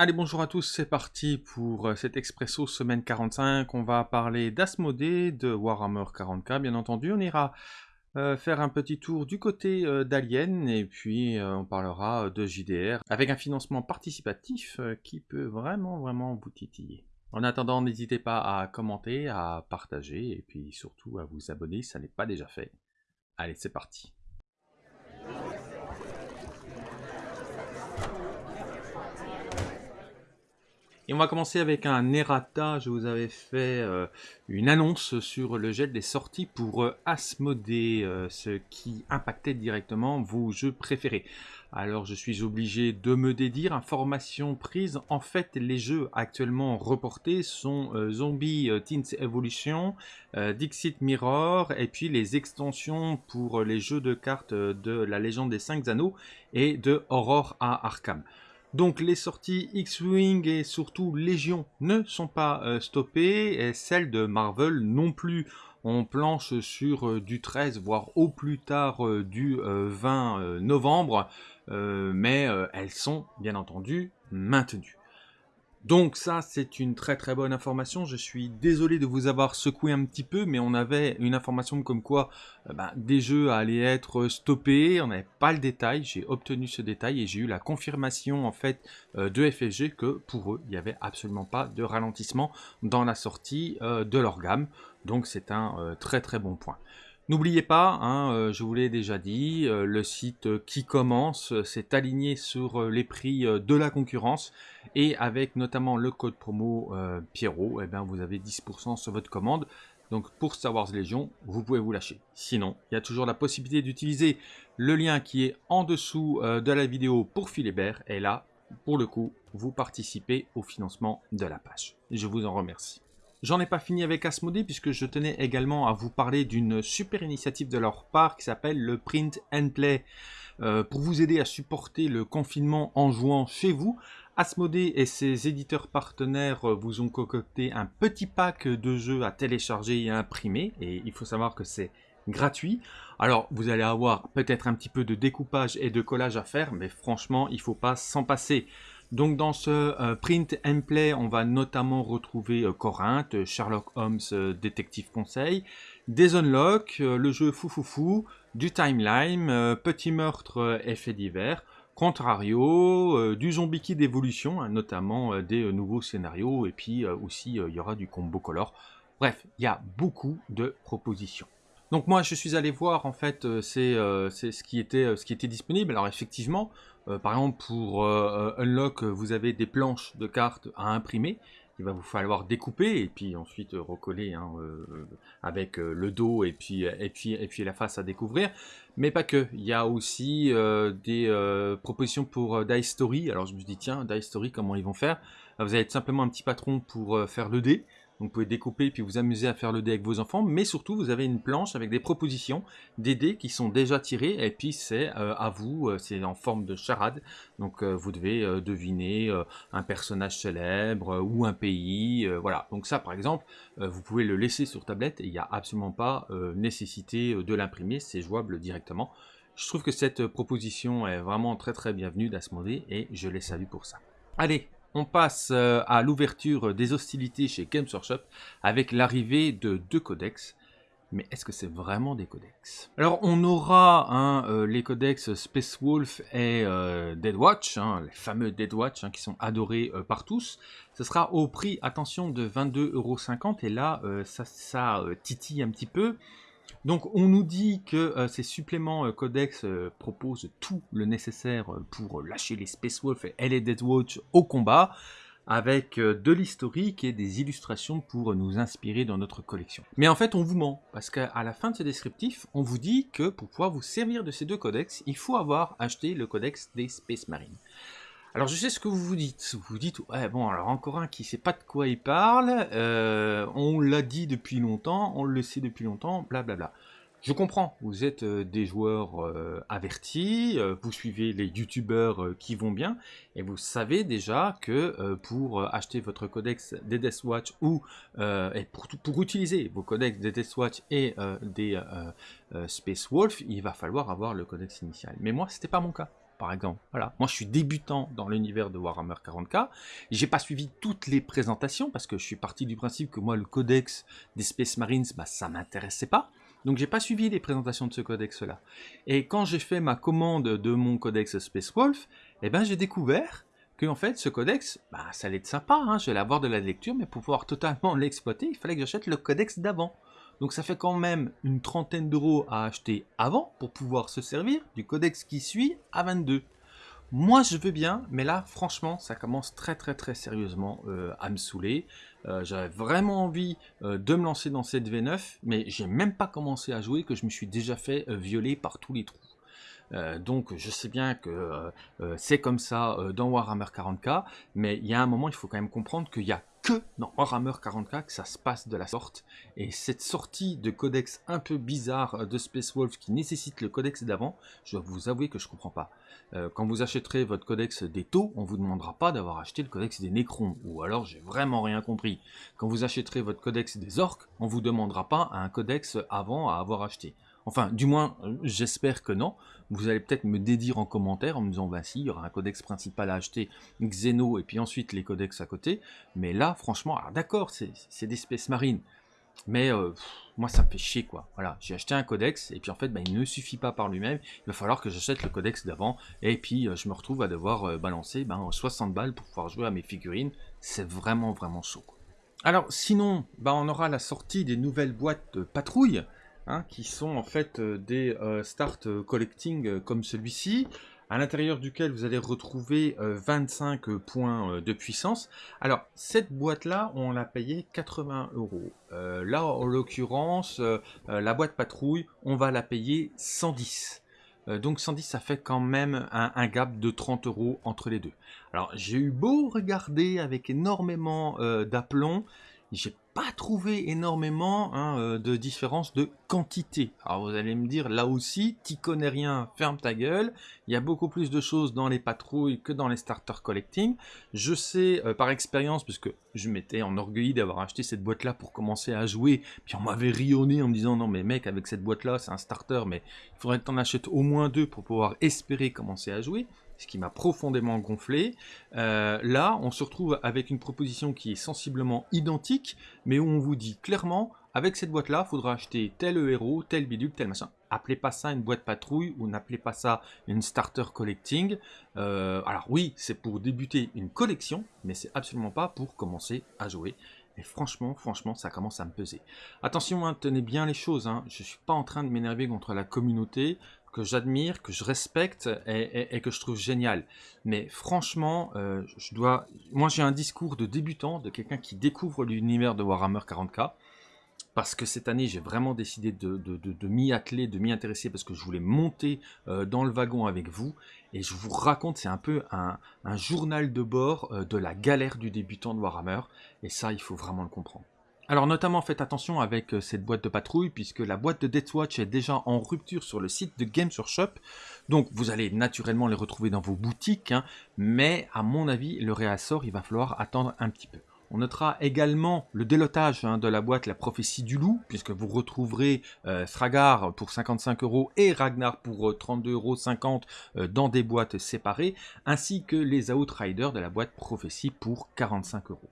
Allez, bonjour à tous, c'est parti pour euh, cet Expresso semaine 45. On va parler d'Asmodée, de Warhammer 40k, bien entendu. On ira euh, faire un petit tour du côté euh, d'Alien, et puis on parlera de JDR, avec un financement participatif qui peut vraiment, vraiment vous titiller. En attendant, n'hésitez pas à commenter, à partager, et puis surtout à vous abonner si ça n'est pas déjà fait. Allez, c'est parti. Et on va commencer avec un errata. Je vous avais fait euh, une annonce sur le gel des sorties pour euh, euh, ce qui impactait directement vos jeux préférés. Alors je suis obligé de me dédire, information prise, en fait les jeux actuellement reportés sont Zombie Teens Evolution, Dixit Mirror, et puis les extensions pour les jeux de cartes de la légende des 5 anneaux et de Horror à Arkham. Donc les sorties X-Wing et surtout Légion ne sont pas euh, stoppées, et celles de Marvel non plus. On planche sur euh, du 13, voire au plus tard euh, du 20 novembre, mais elles sont bien entendu maintenues. Donc ça, c'est une très très bonne information. Je suis désolé de vous avoir secoué un petit peu, mais on avait une information comme quoi euh, ben, des jeux allaient être stoppés. On n'avait pas le détail. J'ai obtenu ce détail et j'ai eu la confirmation en fait euh, de FFG que pour eux, il n'y avait absolument pas de ralentissement dans la sortie euh, de leur gamme. Donc c'est un très très bon point. N'oubliez pas, hein, euh, je vous l'ai déjà dit, euh, le site qui commence s'est aligné sur euh, les prix de la concurrence et avec notamment le code promo Pierrot, eh bien, vous avez 10% sur votre commande. Donc pour Star Wars Légion, vous pouvez vous lâcher. Sinon, il y a toujours la possibilité d'utiliser le lien qui est en dessous de la vidéo pour Philibert. Et là, pour le coup, vous participez au financement de la page. Je vous en remercie. J'en ai pas fini avec Asmodee puisque je tenais également à vous parler d'une super initiative de leur part qui s'appelle le Print and Play. Euh, pour vous aider à supporter le confinement en jouant chez vous, Asmodee et ses éditeurs partenaires vous ont concocté un petit pack de jeux à télécharger et à imprimer. Et il faut savoir que c'est gratuit. Alors vous allez avoir peut-être un petit peu de découpage et de collage à faire, mais franchement il faut pas s'en passer. Donc dans ce euh, print and play, on va notamment retrouver euh, Corinthe, Sherlock Holmes euh, Détective Conseil, des Unlock, le jeu Foufoufou, du Timeline, Petit Meurtre Effet divers, Contrario, du Zombie Kid d'évolution, hein, notamment des nouveaux scénarios, et puis aussi il y aura du combo color. Bref, il y a beaucoup de propositions. Donc moi je suis allé voir en fait c'est ce, qui était, ce qui était disponible. Alors effectivement, euh, par exemple, pour euh, euh, Unlock, vous avez des planches de cartes à imprimer. Il va vous falloir découper et puis ensuite recoller hein, avec le dos et puis, et, puis, et puis la face à découvrir. Mais pas que. Il y a aussi des propositions pour Dice Story. Alors je me dis, tiens, Dice Story, comment ils vont faire? Vous allez être simplement un petit patron pour faire le dé vous pouvez découper puis vous amuser à faire le dé avec vos enfants, mais surtout vous avez une planche avec des propositions, des dés qui sont déjà tirés, et puis c'est euh, à vous, euh, c'est en forme de charade, donc euh, vous devez deviner un personnage célèbre ou un pays, voilà. Donc ça par exemple, vous pouvez le laisser sur tablette, et il n'y a absolument pas nécessité de l'imprimer, c'est jouable directement. Je trouve que cette proposition est vraiment très très bienvenue d'Asmodée, et je les salue pour ça. Allez, on passe euh, à l'ouverture des hostilités chez Games Workshop avec l'arrivée de deux codex. Mais est-ce que c'est vraiment des codex? Alors on aura hein, euh, les codex Space Wolf et euh, Dead Watch, hein, les fameux Dead Watch hein, qui sont adorés par tous. Ce sera au prix, attention, de 22,50€ et là ça, ça titille un petit peu. Donc on nous dit que euh, ces suppléments euh, codex euh, proposent tout le nécessaire pour lâcher les Space Wolf et les Dead Watch au combat, avec de l'historique et des illustrations pour nous inspirer dans notre collection. Mais en fait on vous ment, parce qu'à la fin de ce descriptif, on vous dit que pour pouvoir vous servir de ces deux codex, il faut avoir acheté le codex des Space Marines. Alors je sais ce que vous vous dites, vous vous dites, ouais bon alors encore un qui sait pas de quoi il parle, euh, on l'a dit depuis longtemps, on le sait depuis longtemps, blablabla. Je comprends, vous êtes euh, des joueurs euh, avertis, vous suivez les youtubeurs qui vont bien, et vous savez déjà que pour acheter votre codex des Deathwatch ou pour, pour, utiliser vos codex des Deathwatch et des Space Wolf, il va falloir avoir le codex initial. Mais moi, c'était pas mon cas. Par exemple. Voilà. Moi, je suis débutant dans l'univers de Warhammer 40k. J'ai pas suivi toutes les présentations parce que je suis parti du principe que moi, le codex des Space Marines, bah, ça m'intéressait pas. Donc j'ai pas suivi les présentations de ce codex-là. Et quand j'ai fait ma commande de mon codex Space Wolf, eh ben j'ai découvert que en fait ce codex, bah, ça allait être sympa, hein, je vais avoir de la lecture, mais pour pouvoir totalement l'exploiter, il fallait que j'achète le codex d'avant. Donc ça fait quand même une trentaine d'euros à acheter avant pour pouvoir se servir du codex qui suit à 22. Moi je veux bien, mais là franchement ça commence très très très sérieusement euh, à me saouler. Euh, j'avais vraiment envie euh, de me lancer dans cette V9, mais j'ai même pas commencé à jouer que je me suis déjà fait violer par tous les trous. donc je sais bien que c'est comme ça dans Warhammer 40k, mais il y a un moment il faut quand même comprendre qu'il y a dans Warhammer 40k que ça se passe de la sorte. Et cette sortie de codex un peu bizarre de Space Wolf qui nécessite le codex d'avant, je dois vous avouer que je comprends pas. Euh, quand vous achèterez votre codex des taux, on vous demandera pas d'avoir acheté le codex des Necrons, ou alors j'ai vraiment rien compris. Quand vous achèterez votre codex des orques, on vous demandera pas un codex avant à avoir acheté. Enfin, du moins, j'espère que non. Vous allez peut-être me dédire en commentaire en me disant, bah si, il y aura un codex principal à acheter, Xeno, et puis ensuite les codex à côté. Mais là, franchement, d'accord, c'est des Space Marines. Mais euh, moi, ça me fait chier, quoi. Voilà, j'ai acheté un codex, et puis en fait, bah, il ne suffit pas par lui-même. Il va falloir que j'achète le codex d'avant, et puis euh, je me retrouve à devoir euh, balancer ben, 60 balles pour pouvoir jouer à mes figurines. C'est vraiment, vraiment chaud. Alors, sinon, bah, on aura la sortie des nouvelles boîtes de patrouille. Hein, qui sont en fait euh, des euh, start euh, collecting comme celui-ci, à l'intérieur duquel vous allez retrouver 25 points de puissance. Alors, cette boîte-là, on l'a payé 80 euros. là, en l'occurrence, la boîte patrouille, on va la payer 110 donc 110 ça fait quand même un, un, gap de 30 euros entre les deux. Alors j'ai eu beau regarder avec énormément d'aplomb, j'ai pas trouvé énormément hein, euh, de différence de quantité. Alors vous allez me dire, là aussi, t'y connais rien, ferme ta gueule. Il y a beaucoup plus de choses dans les patrouilles que dans les starter collecting. Je sais euh, par expérience, puisque je m'étais enorgueilli d'avoir acheté cette boîte-là pour commencer à jouer, puis on m'avait rionné en me disant, non mais mec, avec cette boîte-là, c'est un starter, mais il faudrait que tu en achètes au moins deux pour pouvoir espérer commencer à jouer ce qui m'a profondément gonflé. Euh, là, on se retrouve avec une proposition qui est sensiblement identique, mais où on vous dit clairement, avec cette boîte-là, il faudra acheter tel héros, tel bidule, tel machin. Appelez pas ça une boîte patrouille ou n'appelez pas ça une starter collecting. Euh, alors oui, c'est pour débuter une collection, mais c'est absolument pas pour commencer à jouer. Et franchement, franchement, ça commence à me peser. Attention, hein, tenez bien les choses. Hein. Je ne suis pas en train de m'énerver contre la communauté que j'admire, que je respecte et, que je trouve génial. Mais franchement, euh, je dois. Moi, j'ai un discours de débutant, de quelqu'un qui découvre l'univers de Warhammer 40k. Parce que cette année, j'ai vraiment décidé de, m'y atteler, de m'y intéresser, parce que je voulais monter euh, dans le wagon avec vous. Et je vous raconte, c'est un peu un, journal de bord euh, de la galère du débutant de Warhammer. Et ça, il faut vraiment le comprendre. Alors notamment faites attention avec euh, cette boîte de patrouille puisque la boîte de Deathwatch est déjà en rupture sur le site de Games Workshop. Donc vous allez naturellement les retrouver dans vos boutiques, hein, mais à mon avis le réassort il va falloir attendre un petit peu. On notera également le délotage hein, de la boîte La Prophétie du Loup, puisque vous retrouverez euh, pour 55 euros et Ragnar pour 32,50 euh, euros euh, dans des boîtes séparées, ainsi que les Outriders de la boîte Prophétie pour 45 euros.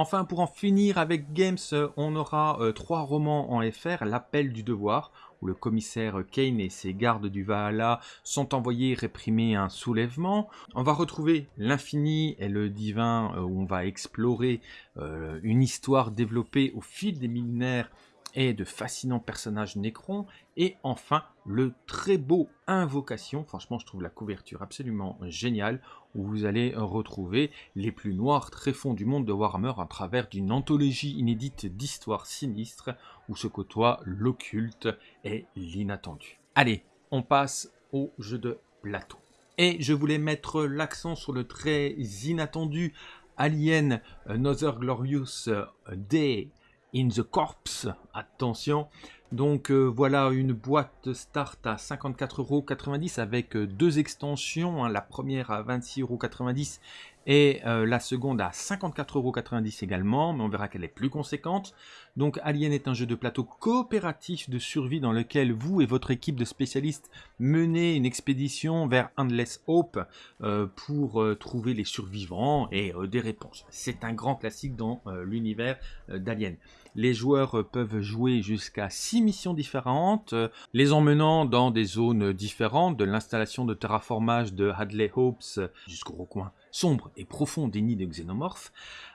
Enfin, pour en finir avec Games, on aura euh, trois romans en FR, L'appel du devoir, où le commissaire Kane et ses gardes du Valhalla sont envoyés réprimer un soulèvement. On va retrouver l'infini et le divin, euh, où on va explorer euh, une histoire développée au fil des millénaires et de fascinants personnages Necron. Et enfin, le très beau Invocation. Franchement, je trouve la couverture absolument géniale, où vous allez retrouver les plus noirs tréfonds du monde de Warhammer à travers d'une anthologie inédite d'histoires sinistres, où se côtoient l'occulte et l'inattendu. Allez, on passe au jeu de plateau. Et je voulais mettre l'accent sur le très inattendu Alien Another Glorious Day in the Corpse. Attention. Donc euh, voilà une boîte start à 54,90€ avec euh, deux extensions. Hein. la première à 26,90€ et euh, la seconde à 54,90€ également, mais on verra qu'elle est plus conséquente. Donc Alien est un jeu de plateau coopératif de survie dans lequel vous et votre équipe de spécialistes menez une expédition vers Endless Hope euh, pour euh, trouver les survivants et des réponses. C'est un grand classique dans l'univers d'Alien. Les joueurs peuvent jouer jusqu'à 6 missions différentes, les emmenant dans des zones différentes, de l'installation de terraformage de Hadley Hopes jusqu'au recoin sombre et profond des nids de xénomorphes.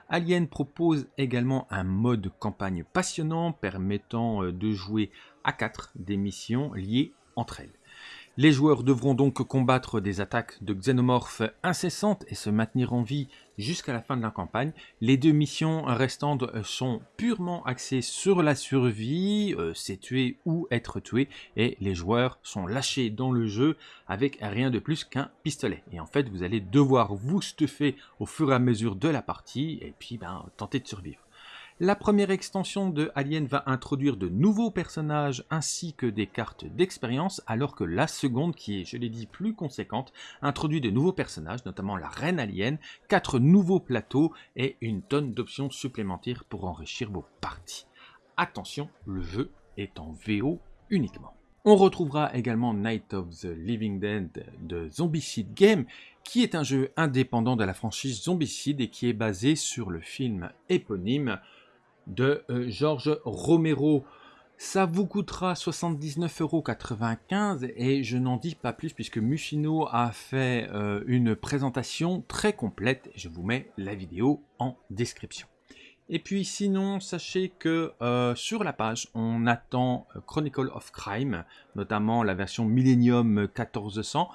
Alien propose également un mode campagne passionnant permettant euh, de jouer à 4 des missions liées entre elles. Les joueurs devront donc combattre des attaques de xénomorphes incessantes et se maintenir en vie jusqu'à la fin de la campagne. Les deux missions restantes sont purement axées sur la survie, euh, c'est tuer ou être tué, et les joueurs sont lâchés dans le jeu avec rien de plus qu'un pistolet. Et en fait, vous allez devoir vous stuffer au fur et à mesure de la partie, et puis ben, tenter de survivre. La première extension de Alien va introduire de nouveaux personnages ainsi que des cartes d'expérience, alors que la seconde, qui est, je l'ai dit, plus conséquente, introduit de nouveaux personnages, notamment la Reine Alien, quatre nouveaux plateaux et une tonne d'options supplémentaires pour enrichir vos parties. Attention, le jeu est en VO uniquement. On retrouvera également Night of the Living Dead de Zombicide Game, qui est un jeu indépendant de la franchise Zombicide et qui est basé sur le film éponyme de euh, Georges Romero. Ça vous coûtera 79,95€ et je n'en dis pas plus puisque Mushino a fait euh, une présentation très complète. Je vous mets la vidéo en description. Et puis sinon, sachez que euh, sur la page, on attend Chronicle of Crime, notamment la version Millennium 1400.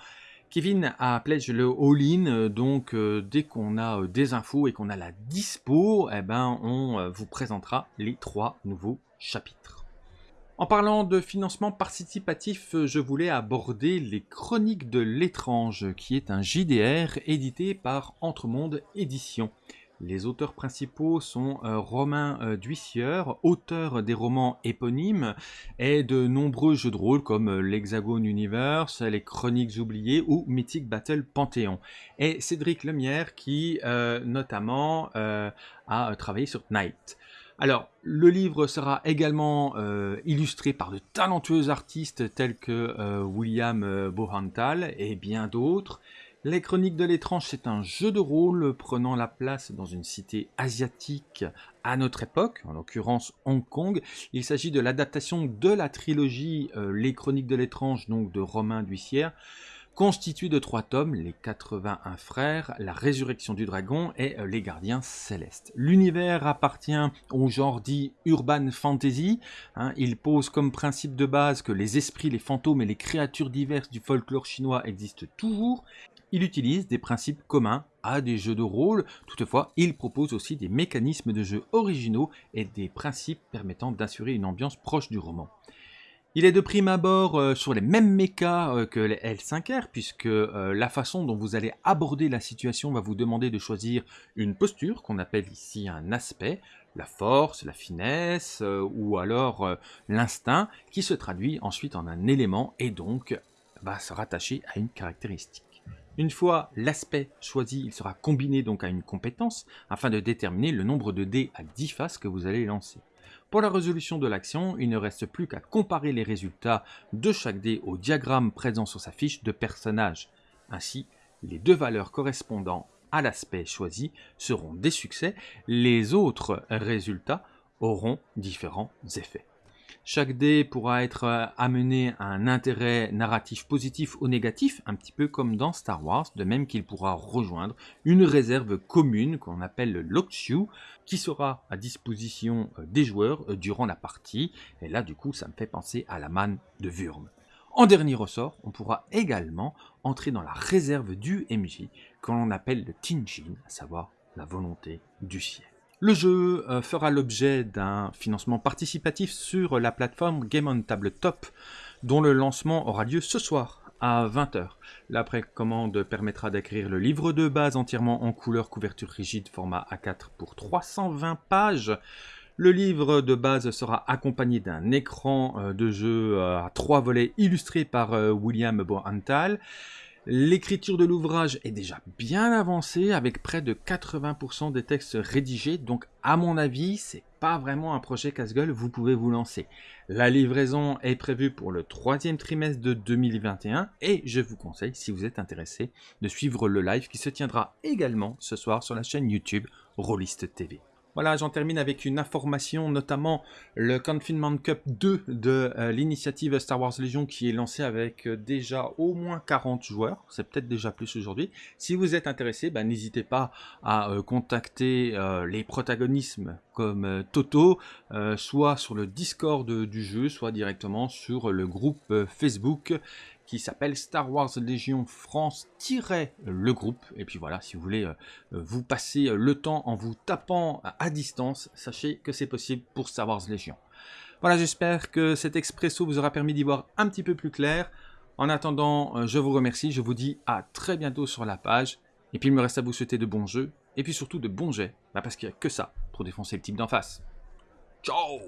Kevin a pledge le all-in, euh, donc euh, dès qu'on a euh, des infos et qu'on a la dispo, eh ben, on vous présentera les trois nouveaux chapitres. En parlant de financement participatif, je voulais aborder les Chroniques de l'étrange, qui est un JDR édité par Entremonde Éditions. Les auteurs principaux sont euh, Romain euh, auteur des romans éponymes et de nombreux jeux de rôle comme euh, l'Hexagone Universe, les Chroniques oubliées ou Mythic Battle Panthéon. Et Cédric Lemierre qui notamment a travaillé sur Night. Alors, le livre sera également illustré par de talentueux artistes tels que William Bohantal et bien d'autres. Les Chroniques de l'étrange, c'est un jeu de rôle prenant la place dans une cité asiatique à notre époque, en l'occurrence Hong Kong. Il s'agit de l'adaptation de la trilogie euh, Les Chroniques de l'étrange, donc de Romain Duissière, constituée de trois tomes, Les 81 frères, La résurrection du dragon et euh, Les gardiens célestes. L'univers appartient au genre dit urban fantasy. Hein. il pose comme principe de base que les esprits, les fantômes et les créatures diverses du folklore chinois existent toujours il utilise des principes communs à des jeux de rôle, toutefois il propose aussi des mécanismes de jeu originaux et des principes permettant d'assurer une ambiance proche du roman. Il est de prime abord euh, sur les mêmes mécas euh, que les L5R, puisque euh, la façon dont vous allez aborder la situation va vous demander de choisir une posture, qu'on appelle ici un aspect, la force, la finesse, ou alors l'instinct, qui se traduit ensuite en un élément et donc va se rattacher à une caractéristique. Une fois l'aspect choisi, il sera combiné donc à une compétence afin de déterminer le nombre de dés à 10 faces que vous allez lancer. Pour la résolution de l'action, il ne reste plus qu'à comparer les résultats de chaque dé au diagramme présent sur sa fiche de personnage. Ainsi, les deux valeurs correspondant à l'aspect choisi seront des succès, les autres résultats auront différents effets. Chaque dé pourra être euh, amené à un intérêt narratif positif ou négatif, un petit peu comme dans Star Wars, de même qu'il pourra rejoindre une réserve commune qu'on appelle le Lockshoe, qui sera à disposition euh, des joueurs euh, durant la partie. Et là, du coup, ça me fait penser à la manne de Wurm. En dernier ressort, on pourra également entrer dans la réserve du MJ, qu'on appelle le Tinjin, à savoir la volonté du ciel. Le jeu euh, fera l'objet d'un financement participatif sur la plateforme Game on Tabletop, dont le lancement aura lieu ce soir à 20h. La précommande permettra d'acquérir le livre de base entièrement en couleur couverture rigide format A4 pour 320 pages. Le livre de base sera accompagné d'un écran euh, de jeu euh, à trois volets illustré par William Bohantal L'écriture de l'ouvrage est déjà bien avancée avec près de 80% des textes rédigés, donc à mon avis, c'est pas vraiment un projet casse-gueule, vous pouvez vous lancer. La livraison est prévue pour le troisième trimestre de 2021 et je vous conseille, si vous êtes intéressé, de suivre le live qui se tiendra également ce soir sur la chaîne YouTube Rollist TV. Voilà, j'en termine avec une information, notamment le Confinement Cup 2 de euh, l'initiative Star Wars Legion qui est lancée avec euh, déjà au moins 40 joueurs, c'est peut-être déjà plus aujourd'hui. Si vous êtes intéressé, bah, n'hésitez pas à euh, contacter les protagonismes comme Toto, soit sur le Discord du jeu, soit directement sur le groupe Facebook qui s'appelle Star Wars Légion France-le groupe. Et puis voilà, si vous voulez euh, euh, vous passer euh, le temps en vous tapant à distance, sachez que c'est possible pour Star Wars Légion. Voilà, j'espère que cet expresso vous aura permis d'y voir un petit peu plus clair. En attendant, je vous remercie, je vous dis à très bientôt sur la page. Et puis il me reste à vous souhaiter de bons jeux, et puis surtout de bons jets, bah, parce qu'il n'y a que ça pour défoncer le type d'en face. Ciao